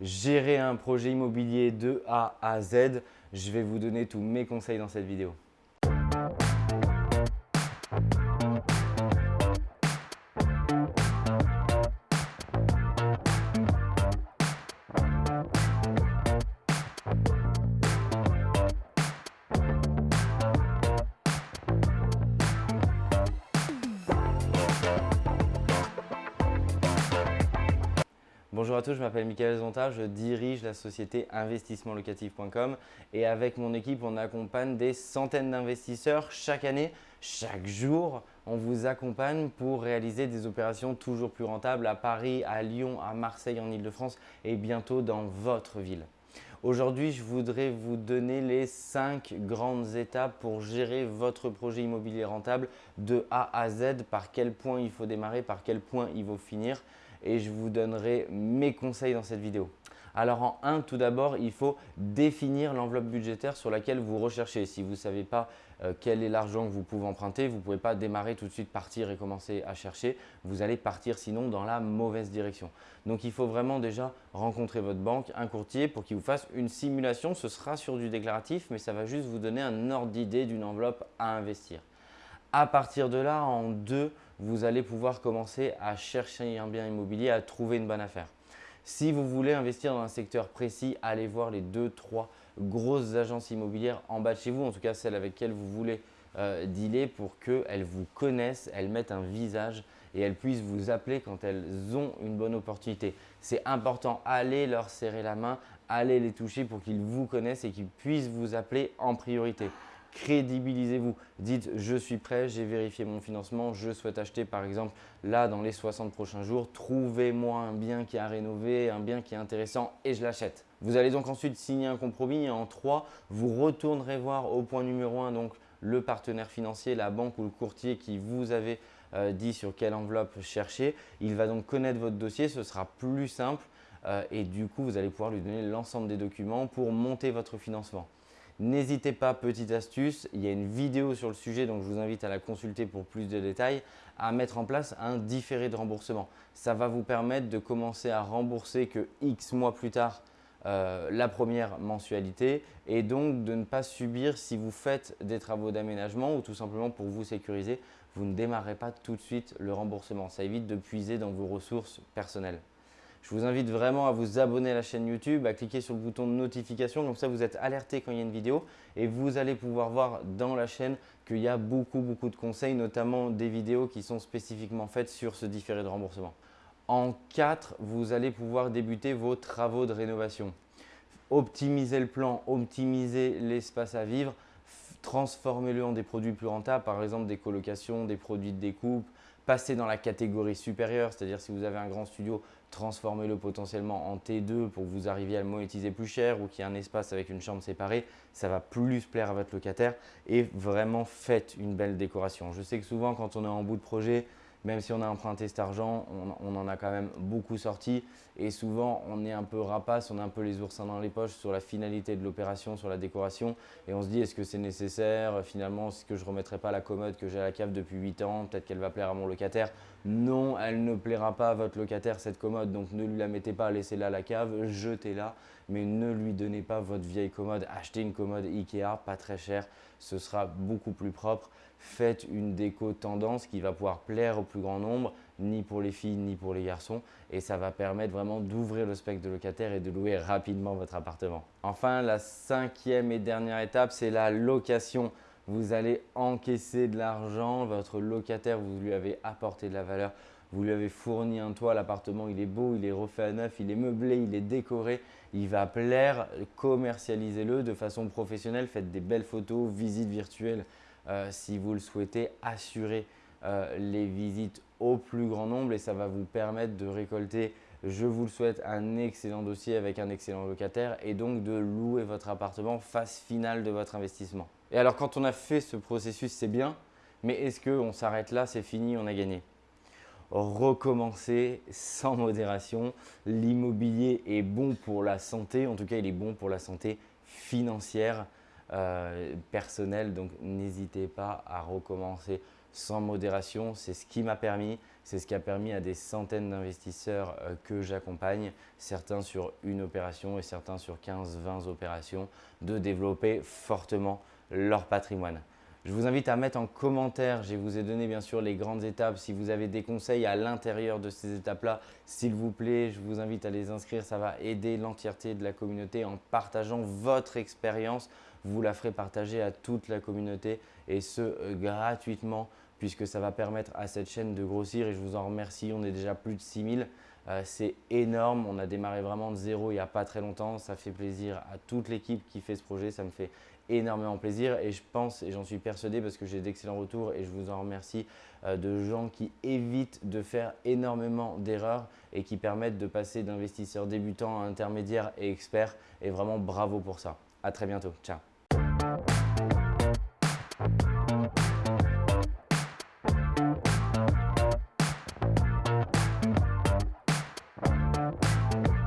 gérer un projet immobilier de A à Z. Je vais vous donner tous mes conseils dans cette vidéo. Bonjour à tous, je m'appelle Michael Zonta, je dirige la société investissementlocatif.com et avec mon équipe, on accompagne des centaines d'investisseurs chaque année, chaque jour. On vous accompagne pour réaliser des opérations toujours plus rentables à Paris, à Lyon, à Marseille, en Ile-de-France et bientôt dans votre ville. Aujourd'hui, je voudrais vous donner les 5 grandes étapes pour gérer votre projet immobilier rentable de A à Z, par quel point il faut démarrer, par quel point il faut finir et je vous donnerai mes conseils dans cette vidéo. Alors en 1, tout d'abord, il faut définir l'enveloppe budgétaire sur laquelle vous recherchez. Si vous ne savez pas quel est l'argent que vous pouvez emprunter, vous ne pouvez pas démarrer tout de suite, partir et commencer à chercher. Vous allez partir sinon dans la mauvaise direction. Donc il faut vraiment déjà rencontrer votre banque, un courtier pour qu'il vous fasse une simulation. Ce sera sur du déclaratif, mais ça va juste vous donner un ordre d'idée d'une enveloppe à investir. À partir de là, en 2, vous allez pouvoir commencer à chercher un bien immobilier, à trouver une bonne affaire. Si vous voulez investir dans un secteur précis, allez voir les deux, trois grosses agences immobilières en bas de chez vous, en tout cas celles avec lesquelles vous voulez euh, dealer pour qu'elles vous connaissent, elles mettent un visage et elles puissent vous appeler quand elles ont une bonne opportunité. C'est important, allez leur serrer la main, allez les toucher pour qu'ils vous connaissent et qu'ils puissent vous appeler en priorité crédibilisez-vous. Dites « je suis prêt, j'ai vérifié mon financement, je souhaite acheter par exemple là dans les 60 prochains jours, trouvez-moi un bien qui a rénové, un bien qui est intéressant et je l'achète ». Vous allez donc ensuite signer un compromis et en 3, vous retournerez voir au point numéro 1 donc le partenaire financier, la banque ou le courtier qui vous avait euh, dit sur quelle enveloppe chercher. Il va donc connaître votre dossier, ce sera plus simple euh, et du coup, vous allez pouvoir lui donner l'ensemble des documents pour monter votre financement. N'hésitez pas, petite astuce, il y a une vidéo sur le sujet, donc je vous invite à la consulter pour plus de détails, à mettre en place un différé de remboursement. Ça va vous permettre de commencer à rembourser que X mois plus tard euh, la première mensualité et donc de ne pas subir si vous faites des travaux d'aménagement ou tout simplement pour vous sécuriser, vous ne démarrez pas tout de suite le remboursement. Ça évite de puiser dans vos ressources personnelles. Je vous invite vraiment à vous abonner à la chaîne YouTube, à cliquer sur le bouton de notification, comme ça vous êtes alerté quand il y a une vidéo et vous allez pouvoir voir dans la chaîne qu'il y a beaucoup, beaucoup de conseils, notamment des vidéos qui sont spécifiquement faites sur ce différé de remboursement. En 4, vous allez pouvoir débuter vos travaux de rénovation. Optimisez le plan, optimisez l'espace à vivre, transformez-le en des produits plus rentables, par exemple des colocations, des produits de découpe, passez dans la catégorie supérieure, c'est-à-dire si vous avez un grand studio, transformez-le potentiellement en T2 pour que vous arriviez à le monétiser plus cher ou qu'il y ait un espace avec une chambre séparée, ça va plus plaire à votre locataire et vraiment faites une belle décoration. Je sais que souvent quand on est en bout de projet, même si on a emprunté cet argent, on, en a quand même beaucoup sorti. Et souvent on est un peu rapace, on a un peu les oursins dans les poches sur la finalité de l'opération, sur la décoration. Et on se dit est-ce que c'est nécessaire? Finalement, est-ce que je ne remettrai pas la commode que j'ai à la cave depuis 8 ans? Peut-être qu'elle va plaire à mon locataire. Non, elle ne plaira pas à votre locataire cette commode, donc ne lui la mettez pas, laissez-la à la cave, jetez-la, mais ne lui donnez pas votre vieille commode. Achetez une commode Ikea, pas très cher, ce sera beaucoup plus propre faites une déco tendance qui va pouvoir plaire au plus grand nombre, ni pour les filles ni pour les garçons. Et ça va permettre vraiment d'ouvrir le spectre de locataire et de louer rapidement votre appartement. Enfin, la cinquième et dernière étape, c'est la location. Vous allez encaisser de l'argent, votre locataire, vous lui avez apporté de la valeur, vous lui avez fourni un toit, l'appartement il est beau, il est refait à neuf, il est meublé, il est décoré, il va plaire, commercialisez-le de façon professionnelle, faites des belles photos, visites virtuelles euh, si vous le souhaitez, assurer euh, les visites au plus grand nombre et ça va vous permettre de récolter, je vous le souhaite, un excellent dossier avec un excellent locataire et donc de louer votre appartement phase finale de votre investissement. Et alors quand on a fait ce processus, c'est bien, mais est-ce qu'on s'arrête là, c'est fini, on a gagné? Recommencer sans modération. L'immobilier est bon pour la santé, en tout cas il est bon pour la santé financière. Euh, personnel. Donc, n'hésitez pas à recommencer sans modération. C'est ce qui m'a permis. C'est ce qui a permis à des centaines d'investisseurs euh, que j'accompagne, certains sur une opération et certains sur 15-20 opérations, de développer fortement leur patrimoine. Je vous invite à mettre en commentaire, je vous ai donné bien sûr les grandes étapes. Si vous avez des conseils à l'intérieur de ces étapes-là, s'il vous plaît, je vous invite à les inscrire. Ça va aider l'entièreté de la communauté en partageant votre expérience. Vous la ferez partager à toute la communauté et ce euh, gratuitement puisque ça va permettre à cette chaîne de grossir et je vous en remercie. On est déjà plus de 6000. Euh, c'est énorme. On a démarré vraiment de zéro il n'y a pas très longtemps. Ça fait plaisir à toute l'équipe qui fait ce projet. Ça me fait énormément plaisir et je pense et j'en suis persuadé parce que j'ai d'excellents retours et je vous en remercie euh, de gens qui évitent de faire énormément d'erreurs et qui permettent de passer d'investisseurs débutants à intermédiaires et experts et vraiment bravo pour ça. À très bientôt. Ciao